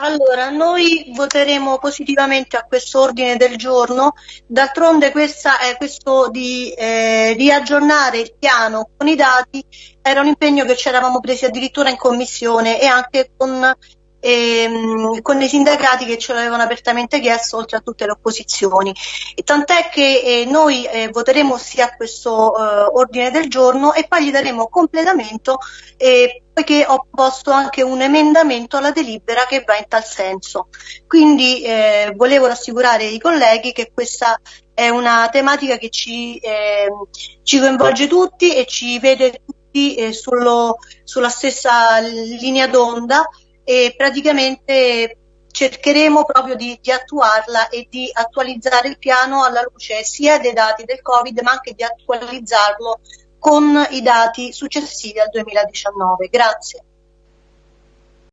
Allora, noi voteremo positivamente a questo ordine del giorno, d'altronde questo di eh, riaggiornare il piano con i dati era un impegno che ci eravamo presi addirittura in commissione e anche con ehm, con i sindacati che ce l'avevano apertamente chiesto oltre a tutte le opposizioni. Tant'è che eh, noi eh, voteremo sì a questo eh, ordine del giorno e poi gli daremo completamento eh, poiché ho posto anche un emendamento alla delibera che va in tal senso. Quindi eh, volevo rassicurare i colleghi che questa è una tematica che ci, eh, ci coinvolge tutti e ci vede tutti eh, sullo, sulla stessa linea d'onda e praticamente cercheremo proprio di, di, attuarla e di attualizzare il piano alla luce sia dei dati del Covid ma anche di attualizzarlo con i dati successivi al 2019. Grazie.